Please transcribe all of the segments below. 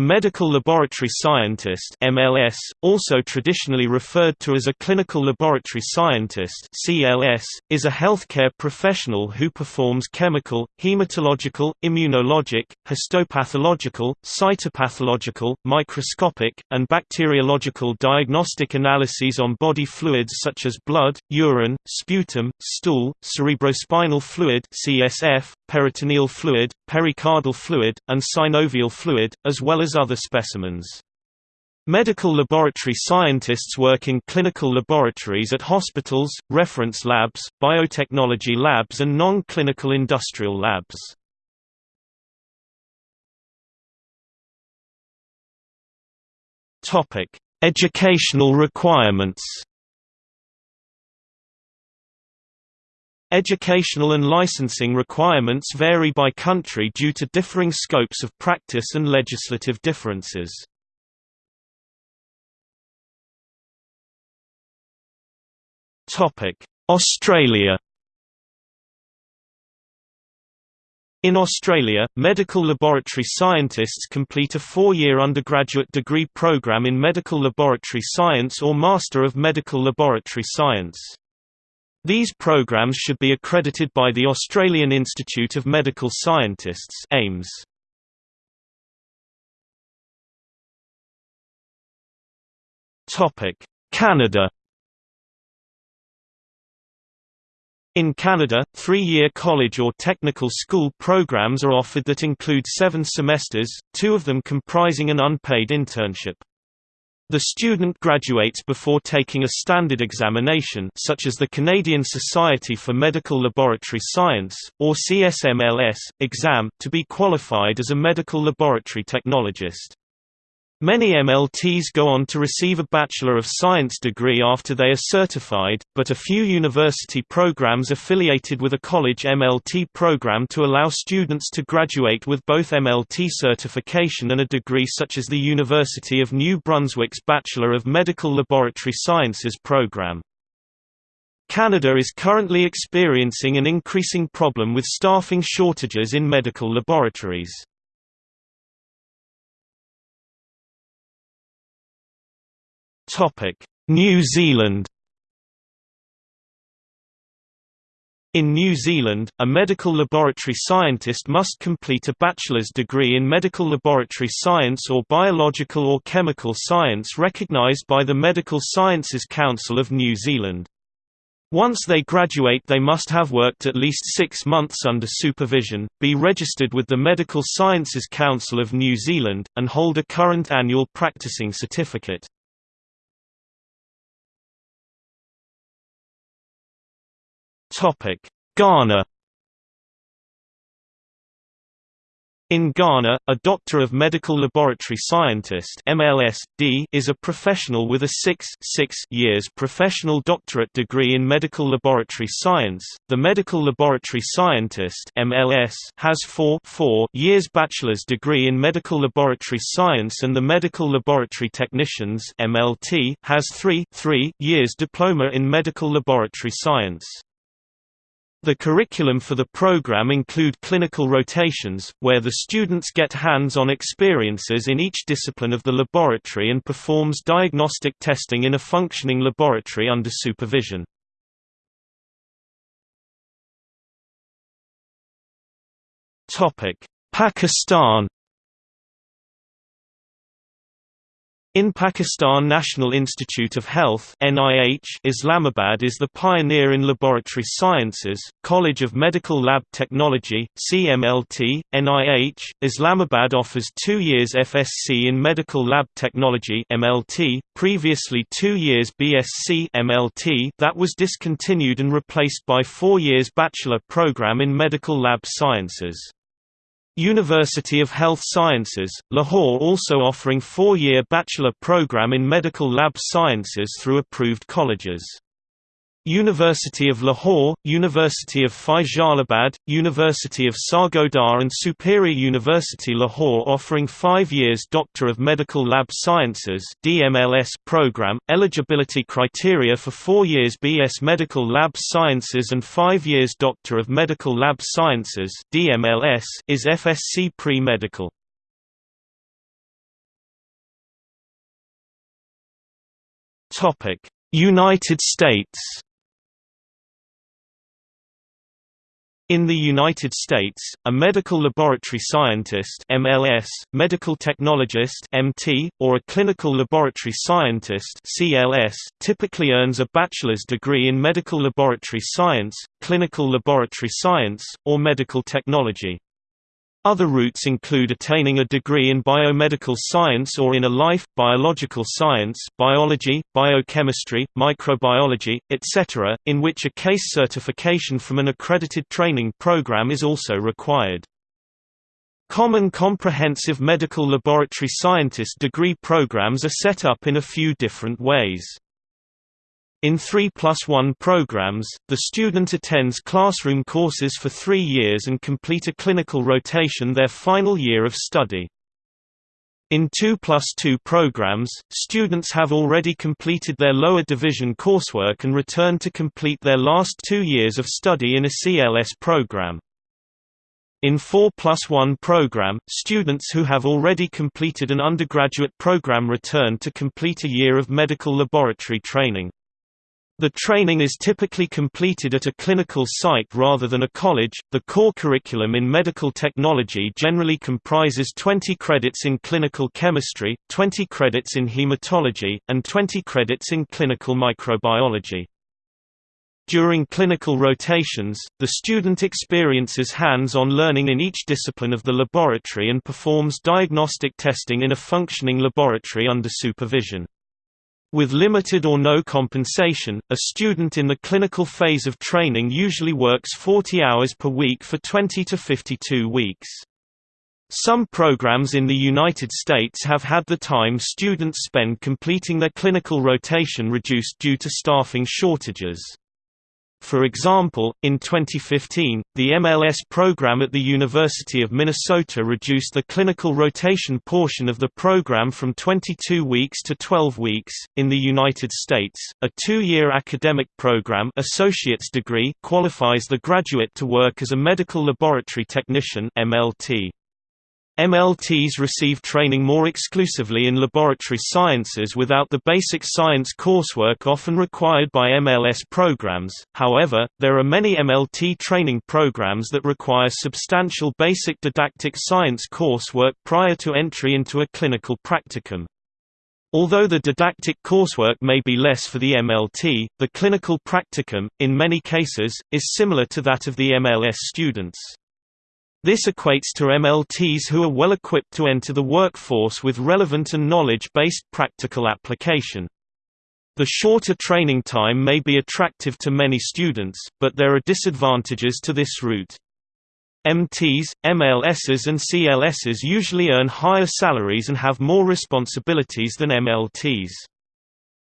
A medical laboratory scientist MLS, also traditionally referred to as a clinical laboratory scientist CLS, is a healthcare professional who performs chemical, hematological, immunologic, histopathological, cytopathological, microscopic, and bacteriological diagnostic analyses on body fluids such as blood, urine, sputum, stool, cerebrospinal fluid CSF, peritoneal fluid, pericardial fluid, and synovial fluid, as well as other specimens. Medical laboratory scientists work in clinical laboratories at hospitals, reference labs, biotechnology labs and non-clinical industrial labs. Educational requirements Educational and licensing requirements vary by country due to differing scopes of practice and legislative differences. Australia In Australia, medical laboratory scientists complete a four-year undergraduate degree program in medical laboratory science or Master of Medical Laboratory Science. These programs should be accredited by the Australian Institute of Medical Scientists AIMS. Canada In Canada, three-year college or technical school programs are offered that include seven semesters, two of them comprising an unpaid internship. The student graduates before taking a standard examination such as the Canadian Society for Medical Laboratory Science, or CSMLS, exam, to be qualified as a medical laboratory technologist. Many MLTs go on to receive a Bachelor of Science degree after they are certified, but a few university programs affiliated with a college MLT program to allow students to graduate with both MLT certification and a degree such as the University of New Brunswick's Bachelor of Medical Laboratory Sciences program. Canada is currently experiencing an increasing problem with staffing shortages in medical laboratories. New Zealand In New Zealand, a medical laboratory scientist must complete a bachelor's degree in medical laboratory science or biological or chemical science recognised by the Medical Sciences Council of New Zealand. Once they graduate they must have worked at least six months under supervision, be registered with the Medical Sciences Council of New Zealand, and hold a current annual practicing certificate. Ghana In Ghana, a Doctor of Medical Laboratory Scientist (MLS.D) is a professional with a 6, 6 years professional doctorate degree in medical laboratory science. The Medical Laboratory Scientist (MLS) has 4, 4 years bachelor's degree in medical laboratory science and the Medical Laboratory Technicians (MLT) has 3, 3 years diploma in medical laboratory science. The curriculum for the program include clinical rotations, where the students get hands-on experiences in each discipline of the laboratory and performs diagnostic testing in a functioning laboratory under supervision. Pakistan In Pakistan National Institute of Health NIH, Islamabad is the pioneer in laboratory sciences, College of Medical Lab Technology CMLT, NIH. Islamabad offers two years FSc in Medical Lab Technology MLT, previously two years BSc MLT that was discontinued and replaced by four years bachelor program in Medical Lab Sciences. University of Health Sciences, Lahore also offering four-year bachelor program in medical lab sciences through approved colleges. University of Lahore, University of Faisalabad, University of Sargodha and Superior University Lahore offering 5 years Doctor of Medical Lab Sciences DMLS program, eligibility criteria for 4 years BS Medical Lab Sciences and 5 years Doctor of Medical Lab Sciences DMLS is FSC pre-medical. Topic: United States In the United States, a medical laboratory scientist MLS, medical technologist MT, or a clinical laboratory scientist CLS typically earns a bachelor's degree in medical laboratory science, clinical laboratory science, or medical technology. Other routes include attaining a degree in biomedical science or in a life, biological science biology, biochemistry, microbiology, etc., in which a case certification from an accredited training program is also required. Common comprehensive medical laboratory scientist degree programs are set up in a few different ways. In 3 plus 1 programs, the student attends classroom courses for three years and complete a clinical rotation their final year of study. In 2 plus 2 programs, students have already completed their lower division coursework and return to complete their last two years of study in a CLS program. In 4 plus 1 program, students who have already completed an undergraduate program return to complete a year of medical laboratory training. The training is typically completed at a clinical site rather than a college. The core curriculum in medical technology generally comprises 20 credits in clinical chemistry, 20 credits in hematology, and 20 credits in clinical microbiology. During clinical rotations, the student experiences hands-on learning in each discipline of the laboratory and performs diagnostic testing in a functioning laboratory under supervision. With limited or no compensation, a student in the clinical phase of training usually works 40 hours per week for 20 to 52 weeks. Some programs in the United States have had the time students spend completing their clinical rotation reduced due to staffing shortages. For example, in 2015, the MLS program at the University of Minnesota reduced the clinical rotation portion of the program from 22 weeks to 12 weeks. In the United States, a two-year academic program associate's degree qualifies the graduate to work as a medical laboratory technician (MLT). MLTs receive training more exclusively in laboratory sciences without the basic science coursework often required by MLS programs, however, there are many MLT training programs that require substantial basic didactic science coursework prior to entry into a clinical practicum. Although the didactic coursework may be less for the MLT, the clinical practicum, in many cases, is similar to that of the MLS students. This equates to MLTs who are well equipped to enter the workforce with relevant and knowledge-based practical application. The shorter training time may be attractive to many students, but there are disadvantages to this route. MTs, MLSs and CLSs usually earn higher salaries and have more responsibilities than MLTs.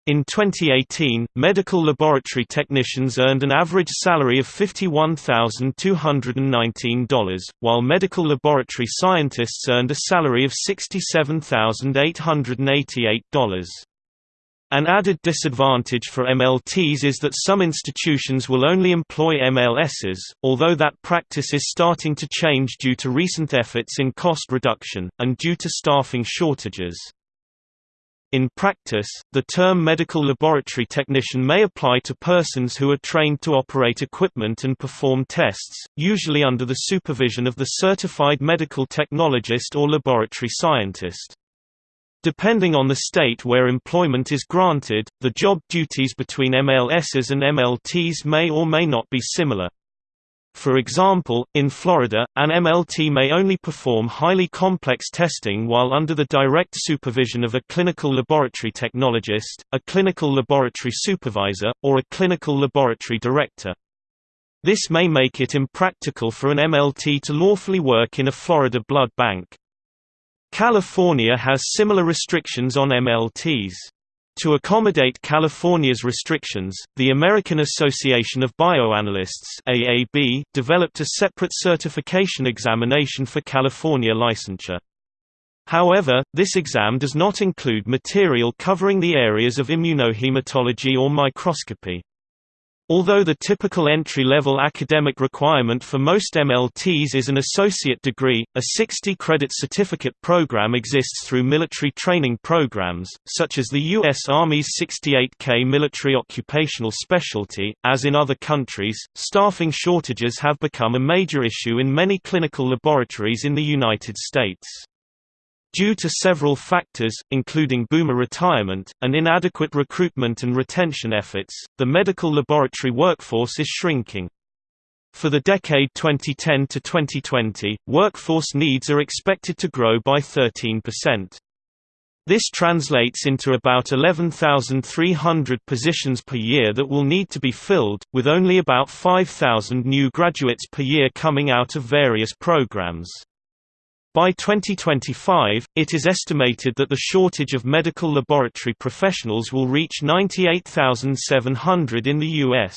In 2018, medical laboratory technicians earned an average salary of $51,219, while medical laboratory scientists earned a salary of $67,888. An added disadvantage for MLTs is that some institutions will only employ MLSs, although that practice is starting to change due to recent efforts in cost reduction, and due to staffing shortages. In practice, the term medical laboratory technician may apply to persons who are trained to operate equipment and perform tests, usually under the supervision of the certified medical technologist or laboratory scientist. Depending on the state where employment is granted, the job duties between MLSs and MLTs may or may not be similar. For example, in Florida, an MLT may only perform highly complex testing while under the direct supervision of a clinical laboratory technologist, a clinical laboratory supervisor, or a clinical laboratory director. This may make it impractical for an MLT to lawfully work in a Florida blood bank. California has similar restrictions on MLTs. To accommodate California's restrictions, the American Association of Bioanalysts AAB developed a separate certification examination for California licensure. However, this exam does not include material covering the areas of immunohematology or microscopy. Although the typical entry-level academic requirement for most MLTs is an associate degree, a 60-credit certificate program exists through military training programs, such as the U.S. Army's 68K Military Occupational Specialty. As in other countries, staffing shortages have become a major issue in many clinical laboratories in the United States. Due to several factors, including boomer retirement, and inadequate recruitment and retention efforts, the medical laboratory workforce is shrinking. For the decade 2010 to 2020, workforce needs are expected to grow by 13%. This translates into about 11,300 positions per year that will need to be filled, with only about 5,000 new graduates per year coming out of various programs. By 2025, it is estimated that the shortage of medical laboratory professionals will reach 98,700 in the U.S.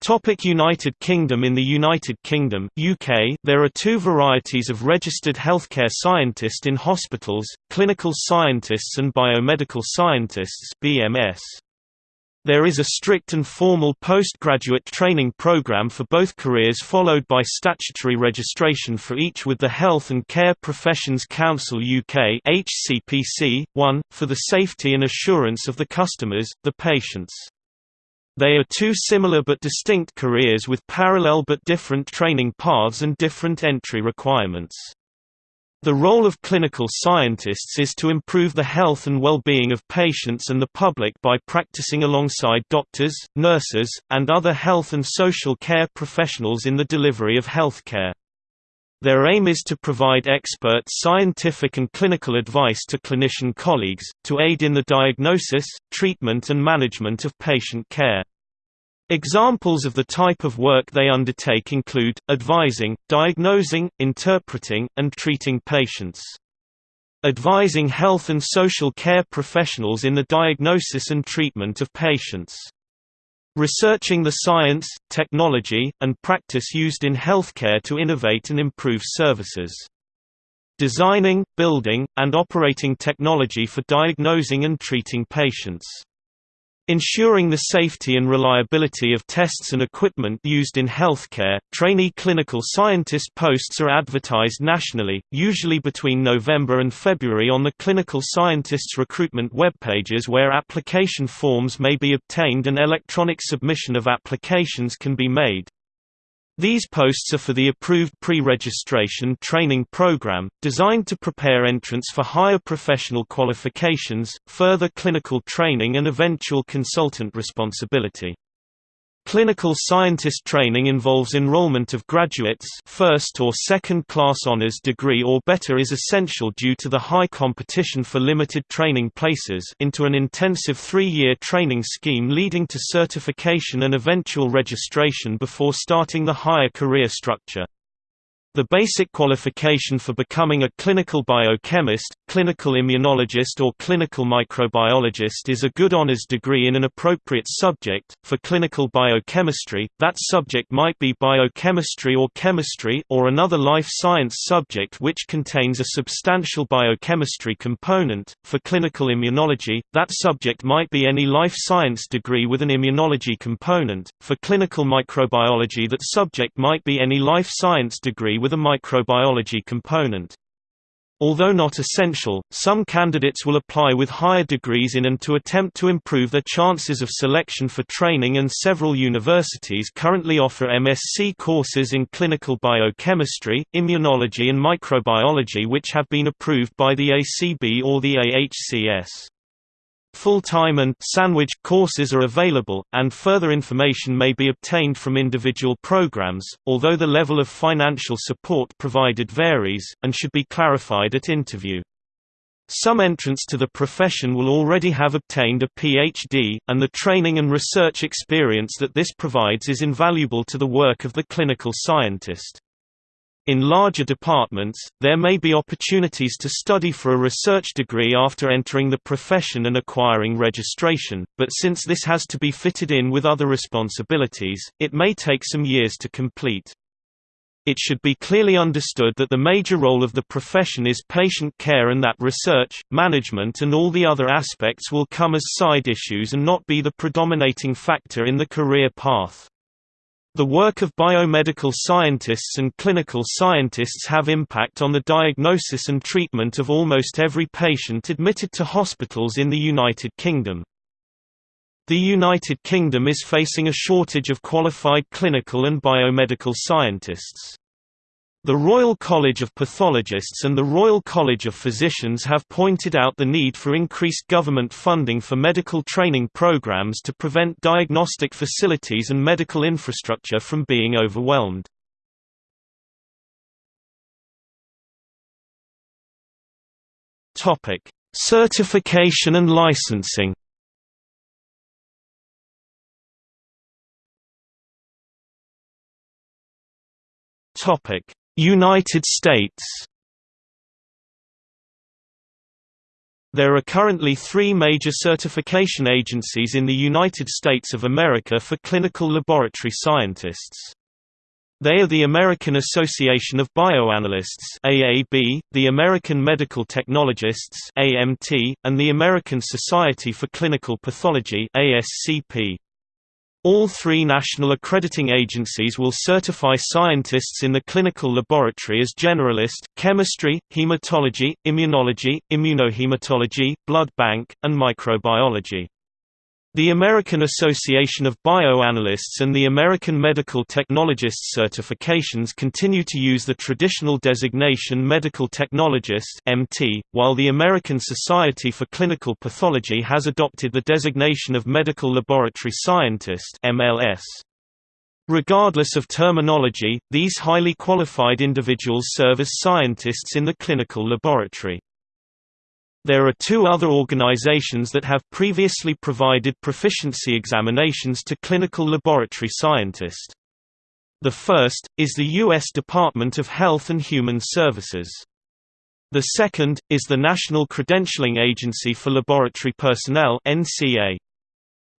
Topic United Kingdom In the United Kingdom UK, there are two varieties of registered healthcare scientist in hospitals, clinical scientists and biomedical scientists BMS. There is a strict and formal postgraduate training program for both careers followed by statutory registration for each with the Health and Care Professions Council UK HCPC, 1, for the safety and assurance of the customers, the patients. They are two similar but distinct careers with parallel but different training paths and different entry requirements. The role of clinical scientists is to improve the health and well-being of patients and the public by practicing alongside doctors, nurses, and other health and social care professionals in the delivery of healthcare. Their aim is to provide expert scientific and clinical advice to clinician colleagues, to aid in the diagnosis, treatment and management of patient care. Examples of the type of work they undertake include, advising, diagnosing, interpreting, and treating patients. Advising health and social care professionals in the diagnosis and treatment of patients. Researching the science, technology, and practice used in healthcare to innovate and improve services. Designing, building, and operating technology for diagnosing and treating patients. Ensuring the safety and reliability of tests and equipment used in healthcare, trainee clinical scientist posts are advertised nationally, usually between November and February on the clinical scientists recruitment webpages where application forms may be obtained and electronic submission of applications can be made. These posts are for the approved pre-registration training program, designed to prepare entrants for higher professional qualifications, further clinical training and eventual consultant responsibility. Clinical scientist training involves enrollment of graduates first or second class honors degree or better is essential due to the high competition for limited training places into an intensive three-year training scheme leading to certification and eventual registration before starting the higher career structure. The basic qualification for becoming a clinical biochemist, clinical immunologist or clinical microbiologist is a good honors degree in an appropriate subject. For clinical biochemistry, that subject might be biochemistry or chemistry or another life science subject which contains a substantial biochemistry component. For clinical immunology, that subject might be any life science degree with an immunology component. For clinical microbiology, that subject might be any life science degree with a microbiology component. Although not essential, some candidates will apply with higher degrees in and to attempt to improve their chances of selection for training and several universities currently offer MSc courses in clinical biochemistry, immunology and microbiology which have been approved by the ACB or the AHCS. Full-time and sandwich courses are available, and further information may be obtained from individual programs, although the level of financial support provided varies, and should be clarified at interview. Some entrants to the profession will already have obtained a PhD, and the training and research experience that this provides is invaluable to the work of the clinical scientist. In larger departments, there may be opportunities to study for a research degree after entering the profession and acquiring registration, but since this has to be fitted in with other responsibilities, it may take some years to complete. It should be clearly understood that the major role of the profession is patient care and that research, management and all the other aspects will come as side issues and not be the predominating factor in the career path. The work of biomedical scientists and clinical scientists have impact on the diagnosis and treatment of almost every patient admitted to hospitals in the United Kingdom. The United Kingdom is facing a shortage of qualified clinical and biomedical scientists. The Royal College of Pathologists and the Royal College of Physicians have pointed out the need for increased government funding for medical training programs to prevent diagnostic facilities and medical infrastructure from being overwhelmed. Certification and licensing Topic: United States. There are currently three major certification agencies in the United States of America for clinical laboratory scientists. They are the American Association of Bioanalysts AAB, the American Medical Technologists AMT, and the American Society for Clinical Pathology ASCP. All three national accrediting agencies will certify scientists in the clinical laboratory as generalist, chemistry, hematology, immunology, immunohematology, blood bank, and microbiology. The American Association of Bioanalysts and the American Medical Technologists certifications continue to use the traditional designation Medical Technologist (MT), while the American Society for Clinical Pathology has adopted the designation of Medical Laboratory Scientist (MLS). Regardless of terminology, these highly qualified individuals serve as scientists in the clinical laboratory. There are two other organizations that have previously provided proficiency examinations to clinical laboratory scientists. The first, is the U.S. Department of Health and Human Services. The second, is the National Credentialing Agency for Laboratory Personnel NCA.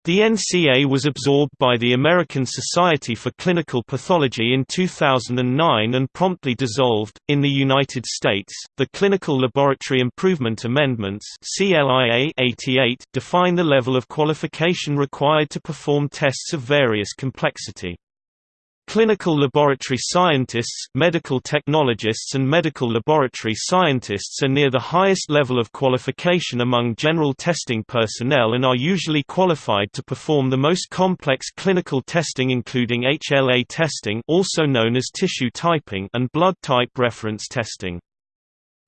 The NCA was absorbed by the American Society for Clinical Pathology in 2009 and promptly dissolved. In the United States, the Clinical Laboratory Improvement Amendments (CLIA) 88 define the level of qualification required to perform tests of various complexity. Clinical laboratory scientists, medical technologists and medical laboratory scientists are near the highest level of qualification among general testing personnel and are usually qualified to perform the most complex clinical testing including HLA testing also known as tissue typing and blood type reference testing.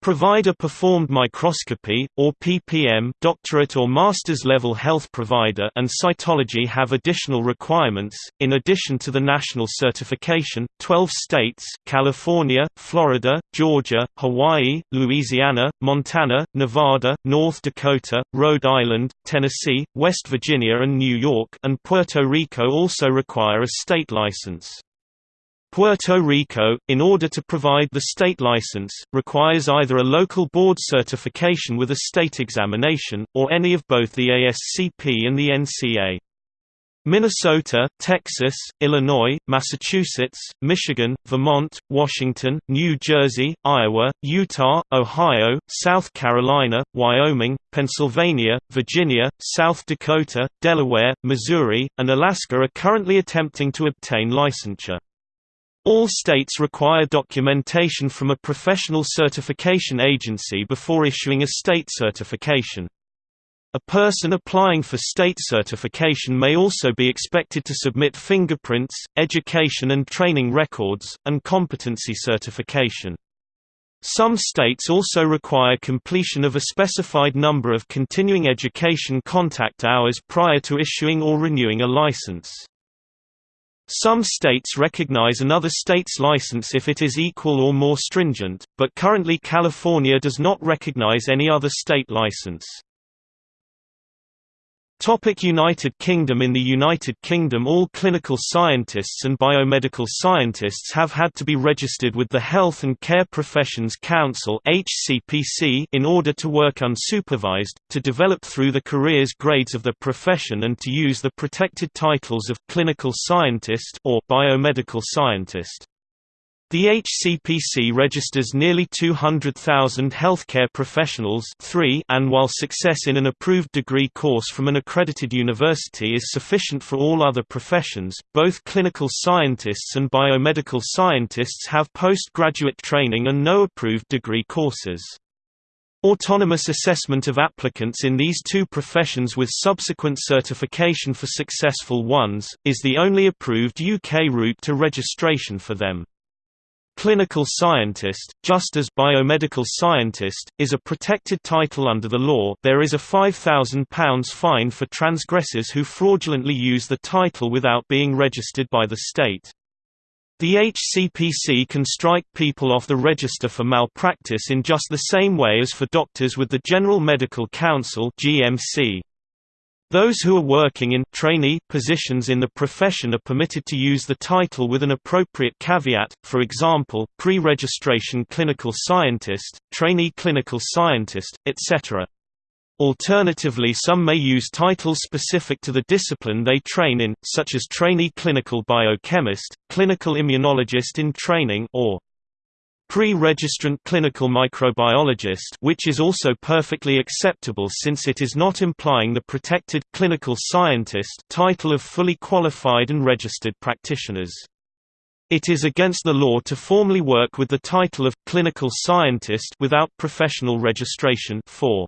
Provider performed microscopy, or PPM doctorate or master's level health provider and cytology have additional requirements. In addition to the national certification, 12 states California, Florida, Georgia, Hawaii, Louisiana, Montana, Nevada, North Dakota, Rhode Island, Tennessee, West Virginia and New York and Puerto Rico also require a state license. Puerto Rico, in order to provide the state license, requires either a local board certification with a state examination, or any of both the ASCP and the NCA. Minnesota, Texas, Illinois, Massachusetts, Michigan, Vermont, Washington, New Jersey, Iowa, Utah, Ohio, South Carolina, Wyoming, Pennsylvania, Virginia, South Dakota, Delaware, Missouri, and Alaska are currently attempting to obtain licensure. All states require documentation from a professional certification agency before issuing a state certification. A person applying for state certification may also be expected to submit fingerprints, education and training records, and competency certification. Some states also require completion of a specified number of continuing education contact hours prior to issuing or renewing a license. Some states recognize another state's license if it is equal or more stringent, but currently California does not recognize any other state license. Topic United Kingdom In the United Kingdom all clinical scientists and biomedical scientists have had to be registered with the Health and Care Professions Council in order to work unsupervised, to develop through the careers grades of the profession and to use the protected titles of clinical scientist or biomedical scientist. The HCPC registers nearly 200,000 healthcare professionals three and while success in an approved degree course from an accredited university is sufficient for all other professions, both clinical scientists and biomedical scientists have postgraduate training and no approved degree courses. Autonomous assessment of applicants in these two professions with subsequent certification for successful ones, is the only approved UK route to registration for them. Clinical scientist, just as biomedical scientist, is a protected title under the law there is a £5,000 fine for transgressors who fraudulently use the title without being registered by the state. The HCPC can strike people off the register for malpractice in just the same way as for doctors with the General Medical Council GMC. Those who are working in trainee positions in the profession are permitted to use the title with an appropriate caveat, for example, pre-registration clinical scientist, trainee clinical scientist, etc. Alternatively some may use titles specific to the discipline they train in, such as trainee clinical biochemist, clinical immunologist in training or Pre-registrant clinical microbiologist which is also perfectly acceptable since it is not implying the protected clinical scientist title of fully qualified and registered practitioners. It is against the law to formally work with the title of clinical scientist without professional registration for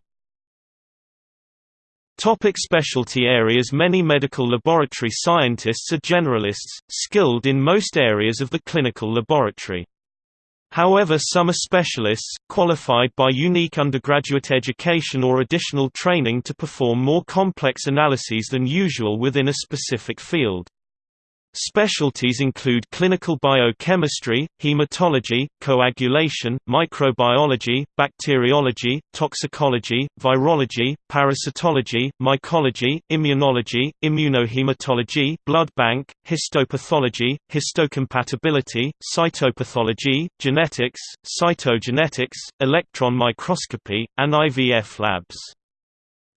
Topic specialty areas Many medical laboratory scientists are generalists, skilled in most areas of the clinical laboratory. However some are specialists, qualified by unique undergraduate education or additional training to perform more complex analyses than usual within a specific field. Specialties include clinical biochemistry, hematology, coagulation, microbiology, bacteriology, toxicology, virology, parasitology, mycology, immunology, immunohematology, blood bank, histopathology, histocompatibility, cytopathology, genetics, cytogenetics, electron microscopy, and IVF labs.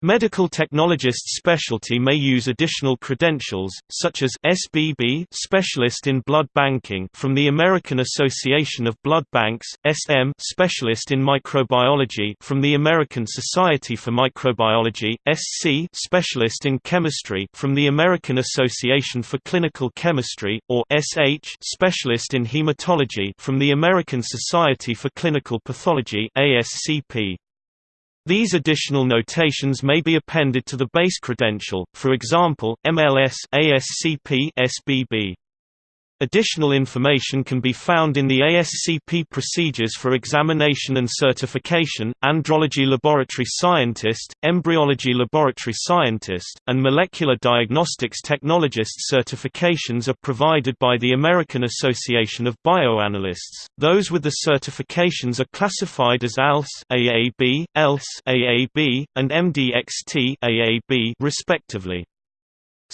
Medical technologists specialty may use additional credentials, such as SBB specialist in blood banking from the American Association of Blood Banks, SM specialist in microbiology from the American Society for Microbiology, SC specialist in chemistry from the American Association for Clinical Chemistry, or SH specialist in hematology from the American Society for Clinical Pathology, ASCP. These additional notations may be appended to the base credential, for example, MLS ASCP SBB. Additional information can be found in the ASCP procedures for examination and certification, andrology laboratory scientist, embryology laboratory scientist, and molecular diagnostics technologist certifications are provided by the American Association of Bioanalysts. Those with the certifications are classified as ALS AAB, ELS AAB, and MDXT AAB respectively.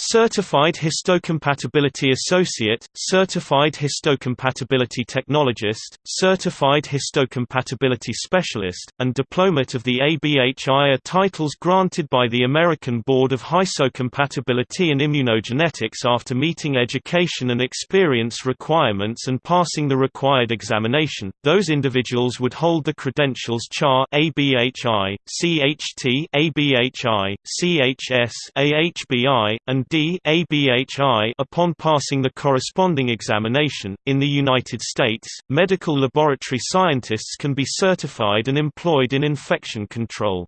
Certified Histocompatibility Associate, Certified Histocompatibility Technologist, Certified Histocompatibility Specialist, and Diplomat of the ABHI are titles granted by the American Board of Histocompatibility and Immunogenetics after meeting education and experience requirements and passing the required examination. Those individuals would hold the credentials CHAR ABHI, CHT ABHI, CHS AHBI, and D ABHI upon passing the corresponding examination. In the United States, medical laboratory scientists can be certified and employed in infection control.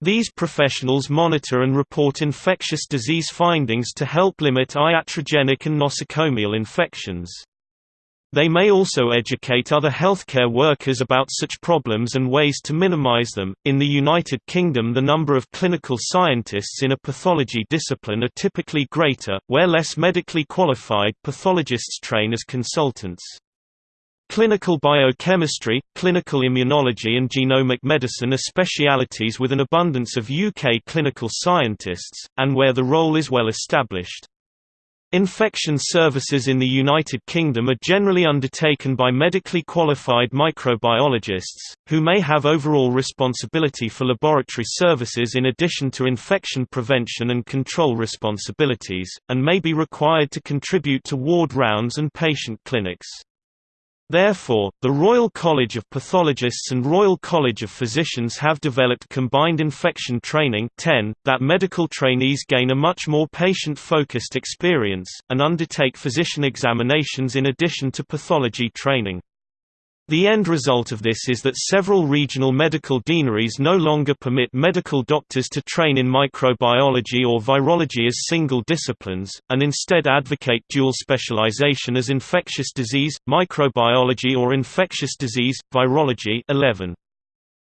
These professionals monitor and report infectious disease findings to help limit iatrogenic and nosocomial infections. They may also educate other healthcare workers about such problems and ways to minimize them. In the United Kingdom, the number of clinical scientists in a pathology discipline are typically greater, where less medically qualified pathologists train as consultants. Clinical biochemistry, clinical immunology and genomic medicine are specialities with an abundance of UK clinical scientists, and where the role is well established. Infection services in the United Kingdom are generally undertaken by medically qualified microbiologists, who may have overall responsibility for laboratory services in addition to infection prevention and control responsibilities, and may be required to contribute to ward rounds and patient clinics. Therefore, the Royal College of Pathologists and Royal College of Physicians have developed combined infection training 10, that medical trainees gain a much more patient-focused experience, and undertake physician examinations in addition to pathology training. The end result of this is that several regional medical deaneries no longer permit medical doctors to train in microbiology or virology as single disciplines, and instead advocate dual specialization as infectious disease, microbiology or infectious disease, virology 11.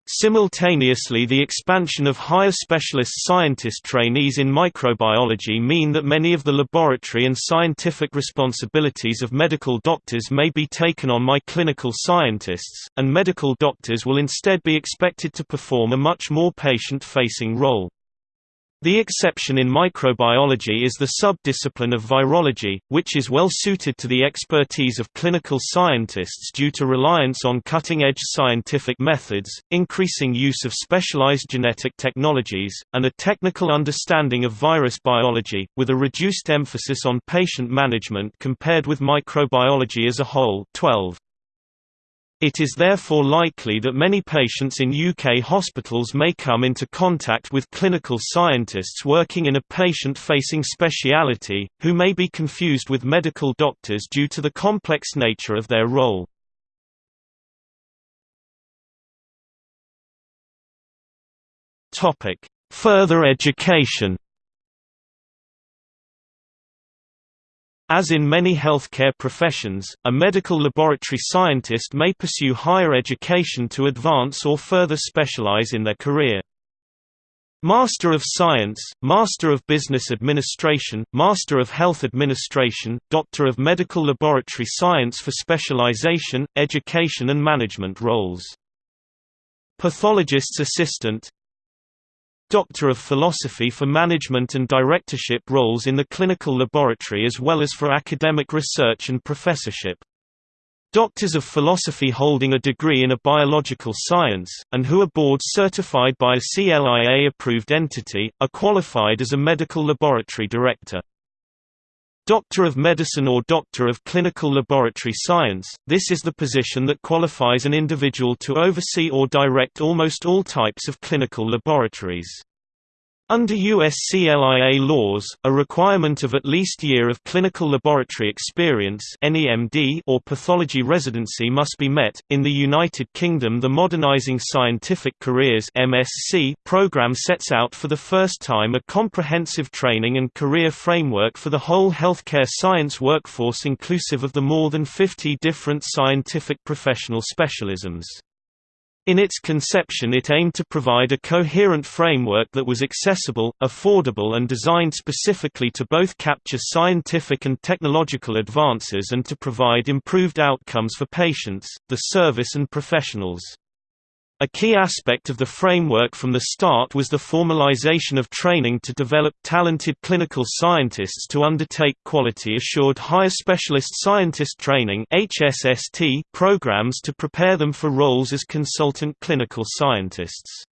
Simultaneously the expansion of higher specialist scientist trainees in microbiology mean that many of the laboratory and scientific responsibilities of medical doctors may be taken on by clinical scientists, and medical doctors will instead be expected to perform a much more patient-facing role. The exception in microbiology is the subdiscipline of virology, which is well suited to the expertise of clinical scientists due to reliance on cutting-edge scientific methods, increasing use of specialized genetic technologies, and a technical understanding of virus biology, with a reduced emphasis on patient management compared with microbiology as a whole 12. It is therefore likely that many patients in UK hospitals may come into contact with clinical scientists working in a patient-facing speciality, who may be confused with medical doctors due to the complex nature of their role. Further education As in many healthcare professions, a medical laboratory scientist may pursue higher education to advance or further specialize in their career. Master of Science, Master of Business Administration, Master of Health Administration, Doctor of Medical Laboratory Science for specialization, education and management roles. Pathologist's Assistant Doctor of Philosophy for management and directorship roles in the clinical laboratory as well as for academic research and professorship. Doctors of Philosophy holding a degree in a biological science, and who are board certified by a CLIA-approved entity, are qualified as a medical laboratory director. Doctor of Medicine or Doctor of Clinical Laboratory Science, this is the position that qualifies an individual to oversee or direct almost all types of clinical laboratories. Under U.S. CLIA laws, a requirement of at least year of clinical laboratory experience or pathology residency must be met. In the United Kingdom, the Modernising Scientific Careers (MSc) program sets out for the first time a comprehensive training and career framework for the whole healthcare science workforce, inclusive of the more than 50 different scientific professional specialisms. In its conception it aimed to provide a coherent framework that was accessible, affordable and designed specifically to both capture scientific and technological advances and to provide improved outcomes for patients, the service and professionals. A key aspect of the framework from the start was the formalization of training to develop talented clinical scientists to undertake quality-assured higher specialist scientist training programs to prepare them for roles as consultant clinical scientists.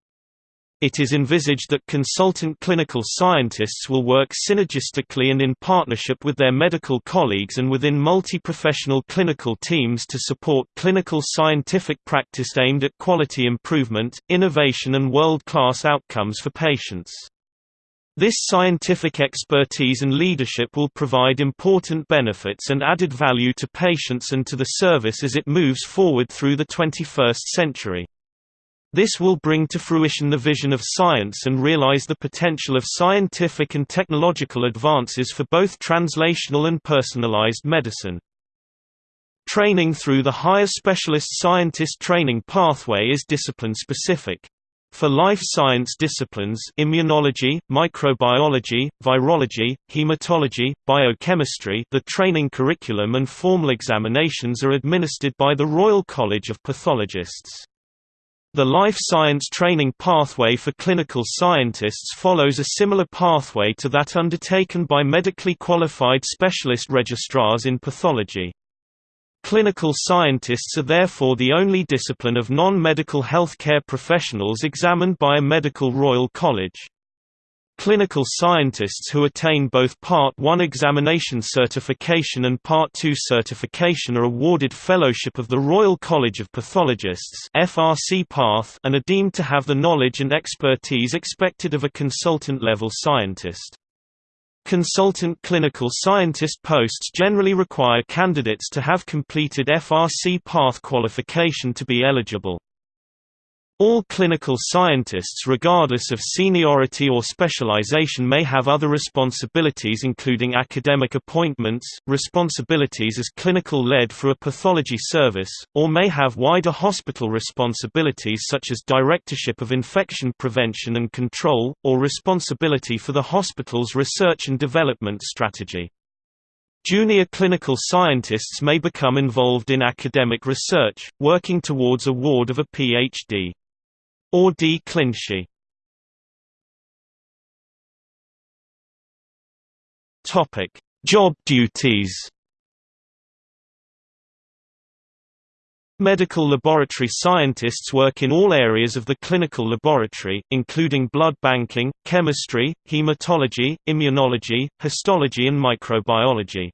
It is envisaged that consultant clinical scientists will work synergistically and in partnership with their medical colleagues and within multi-professional clinical teams to support clinical scientific practice aimed at quality improvement, innovation and world-class outcomes for patients. This scientific expertise and leadership will provide important benefits and added value to patients and to the service as it moves forward through the 21st century. This will bring to fruition the vision of science and realize the potential of scientific and technological advances for both translational and personalized medicine. Training through the higher specialist scientist training pathway is discipline-specific. For life science disciplines immunology, microbiology, virology, hematology, biochemistry the training curriculum and formal examinations are administered by the Royal College of Pathologists. The life science training pathway for clinical scientists follows a similar pathway to that undertaken by medically qualified specialist registrars in pathology. Clinical scientists are therefore the only discipline of non-medical healthcare professionals examined by a medical Royal College. Clinical scientists who attain both Part 1 examination certification and Part 2 certification are awarded Fellowship of the Royal College of Pathologists FRCPath and are deemed to have the knowledge and expertise expected of a consultant-level scientist. Consultant clinical scientist posts generally require candidates to have completed FRCPath qualification to be eligible. All clinical scientists regardless of seniority or specialization may have other responsibilities including academic appointments, responsibilities as clinical lead for a pathology service, or may have wider hospital responsibilities such as directorship of infection prevention and control, or responsibility for the hospital's research and development strategy. Junior clinical scientists may become involved in academic research, working towards award of a PhD or D. Clinchy. Topic: Job duties. Medical laboratory scientists work in all areas of the clinical laboratory, including blood banking, chemistry, hematology, immunology, histology and microbiology.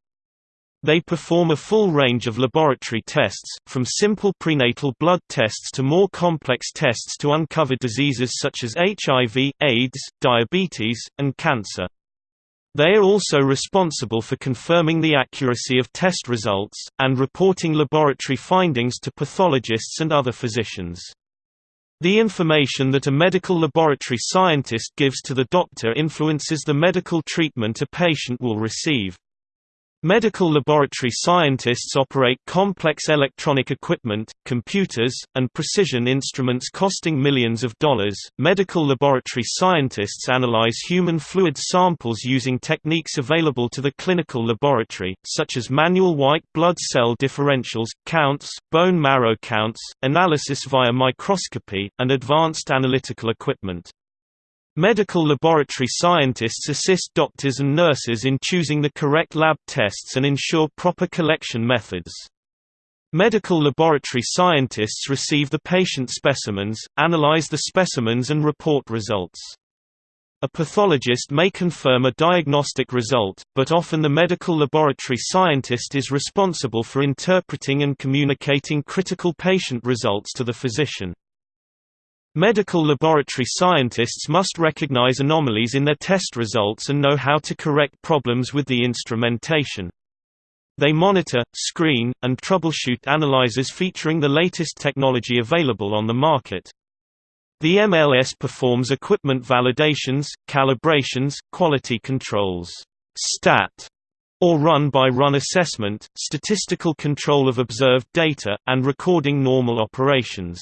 They perform a full range of laboratory tests, from simple prenatal blood tests to more complex tests to uncover diseases such as HIV, AIDS, diabetes, and cancer. They are also responsible for confirming the accuracy of test results, and reporting laboratory findings to pathologists and other physicians. The information that a medical laboratory scientist gives to the doctor influences the medical treatment a patient will receive. Medical laboratory scientists operate complex electronic equipment, computers, and precision instruments costing millions of dollars. Medical laboratory scientists analyze human fluid samples using techniques available to the clinical laboratory, such as manual white blood cell differentials, counts, bone marrow counts, analysis via microscopy, and advanced analytical equipment. Medical laboratory scientists assist doctors and nurses in choosing the correct lab tests and ensure proper collection methods. Medical laboratory scientists receive the patient specimens, analyze the specimens and report results. A pathologist may confirm a diagnostic result, but often the medical laboratory scientist is responsible for interpreting and communicating critical patient results to the physician. Medical laboratory scientists must recognize anomalies in their test results and know how to correct problems with the instrumentation. They monitor, screen, and troubleshoot analyzers featuring the latest technology available on the market. The MLS performs equipment validations, calibrations, quality controls, STAT, or run-by-run -run assessment, statistical control of observed data, and recording normal operations.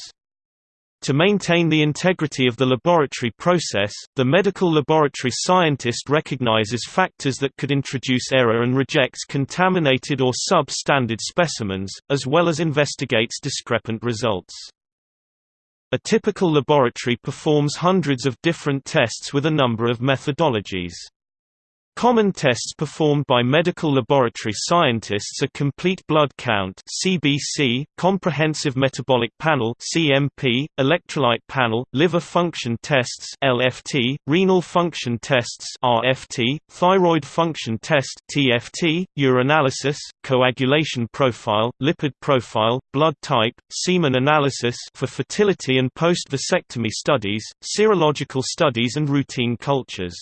To maintain the integrity of the laboratory process, the medical laboratory scientist recognizes factors that could introduce error and rejects contaminated or sub-standard specimens, as well as investigates discrepant results. A typical laboratory performs hundreds of different tests with a number of methodologies. Common tests performed by medical laboratory scientists are complete blood count (CBC), comprehensive metabolic panel (CMP), electrolyte panel, liver function tests (LFT), renal function tests (RFT), thyroid function test (TFT), urinalysis, coagulation profile, lipid profile, blood type, semen analysis for fertility and post-vasectomy studies, serological studies and routine cultures.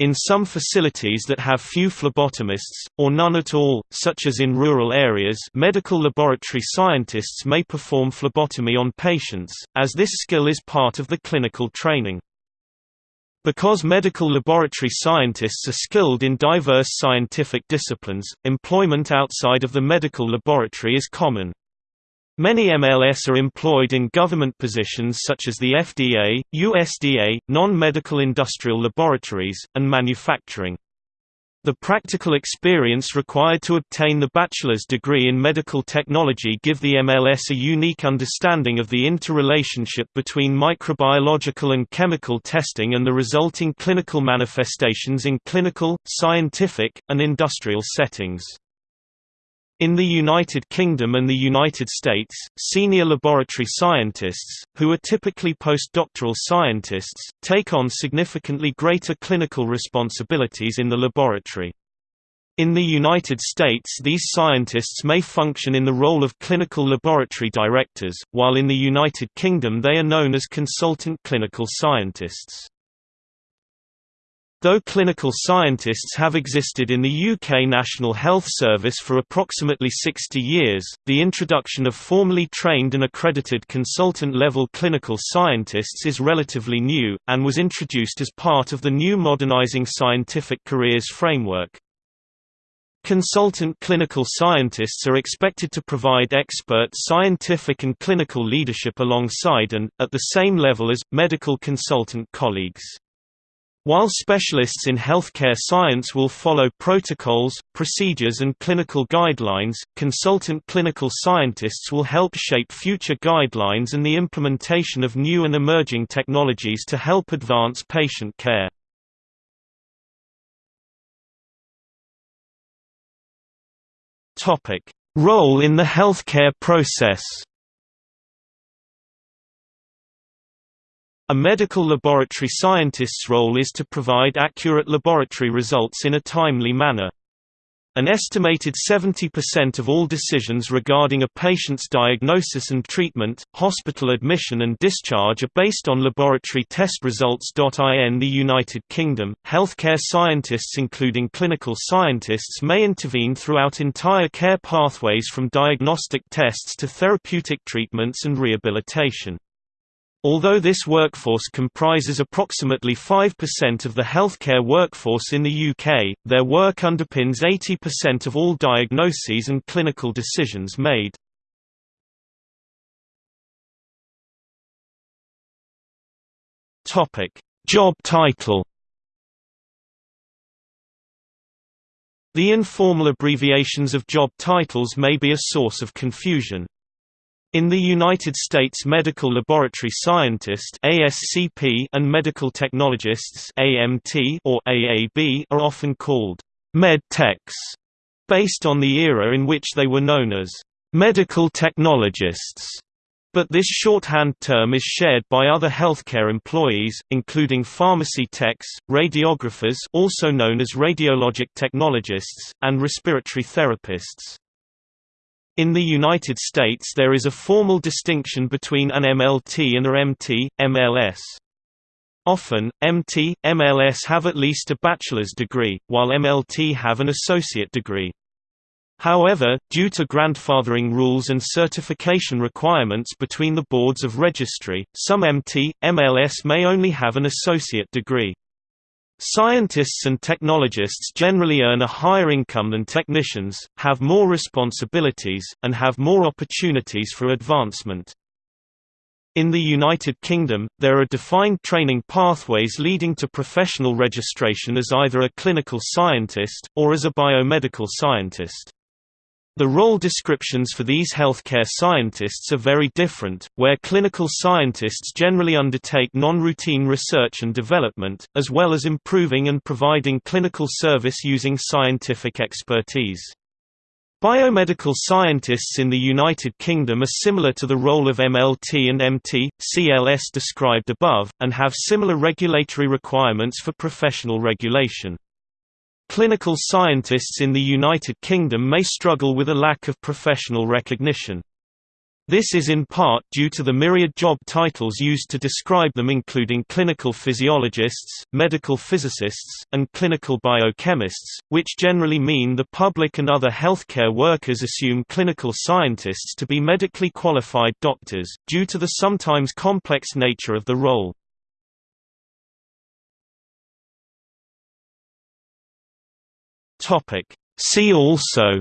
In some facilities that have few phlebotomists, or none at all, such as in rural areas medical laboratory scientists may perform phlebotomy on patients, as this skill is part of the clinical training. Because medical laboratory scientists are skilled in diverse scientific disciplines, employment outside of the medical laboratory is common. Many MLS are employed in government positions such as the FDA, USDA, non-medical industrial laboratories, and manufacturing. The practical experience required to obtain the bachelor's degree in medical technology give the MLS a unique understanding of the interrelationship between microbiological and chemical testing and the resulting clinical manifestations in clinical, scientific, and industrial settings. In the United Kingdom and the United States, senior laboratory scientists, who are typically postdoctoral scientists, take on significantly greater clinical responsibilities in the laboratory. In the United States these scientists may function in the role of clinical laboratory directors, while in the United Kingdom they are known as consultant clinical scientists. Though clinical scientists have existed in the UK National Health Service for approximately 60 years, the introduction of formally trained and accredited consultant-level clinical scientists is relatively new, and was introduced as part of the new Modernising Scientific Careers framework. Consultant clinical scientists are expected to provide expert scientific and clinical leadership alongside and, at the same level as, medical consultant colleagues. While specialists in healthcare science will follow protocols, procedures and clinical guidelines, consultant clinical scientists will help shape future guidelines and the implementation of new and emerging technologies to help advance patient care. Role in the healthcare process A medical laboratory scientist's role is to provide accurate laboratory results in a timely manner. An estimated 70% of all decisions regarding a patient's diagnosis and treatment, hospital admission and discharge are based on laboratory test results. In the United Kingdom, healthcare scientists including clinical scientists may intervene throughout entire care pathways from diagnostic tests to therapeutic treatments and rehabilitation. Although this workforce comprises approximately 5% of the healthcare workforce in the UK, their work underpins 80% of all diagnoses and clinical decisions made. Job title The informal abbreviations of job titles may be a source of confusion. In the United States medical laboratory scientist ASCP and medical technologists AMT or AAB are often called med techs, based on the era in which they were known as medical technologists. But this shorthand term is shared by other healthcare employees, including pharmacy techs, radiographers also known as radiologic technologists, and respiratory therapists. In the United States there is a formal distinction between an MLT and a MT, MLS. Often, MT, MLS have at least a bachelor's degree, while MLT have an associate degree. However, due to grandfathering rules and certification requirements between the boards of registry, some MT, MLS may only have an associate degree. Scientists and technologists generally earn a higher income than technicians, have more responsibilities, and have more opportunities for advancement. In the United Kingdom, there are defined training pathways leading to professional registration as either a clinical scientist, or as a biomedical scientist. The role descriptions for these healthcare scientists are very different, where clinical scientists generally undertake non-routine research and development, as well as improving and providing clinical service using scientific expertise. Biomedical scientists in the United Kingdom are similar to the role of MLT and MT, CLS described above, and have similar regulatory requirements for professional regulation. Clinical scientists in the United Kingdom may struggle with a lack of professional recognition. This is in part due to the myriad job titles used to describe them including clinical physiologists, medical physicists, and clinical biochemists, which generally mean the public and other healthcare workers assume clinical scientists to be medically qualified doctors, due to the sometimes complex nature of the role. Topic. See also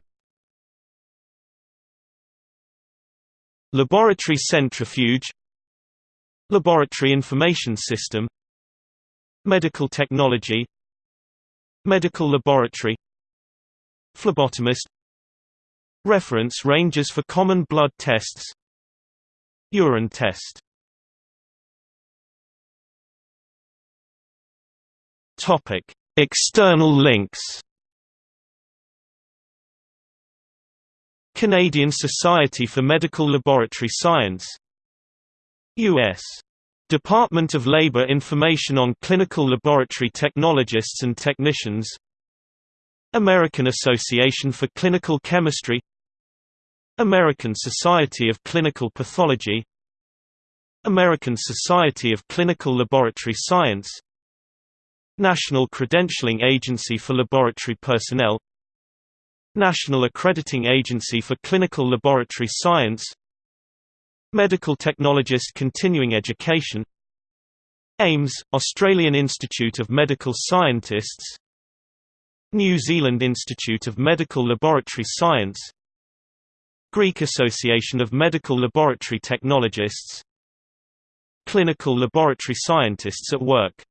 Laboratory centrifuge Laboratory information system Medical technology Medical laboratory Phlebotomist Reference ranges for common blood tests Urine test External links Canadian Society for Medical Laboratory Science U.S. Department of Labor Information on Clinical Laboratory Technologists and Technicians American Association for Clinical Chemistry American Society of Clinical Pathology American Society of Clinical Laboratory Science National Credentialing Agency for Laboratory Personnel National Accrediting Agency for Clinical Laboratory Science Medical Technologist Continuing Education AIMS, Australian Institute of Medical Scientists New Zealand Institute of Medical Laboratory Science Greek Association of Medical Laboratory Technologists Clinical Laboratory Scientists at Work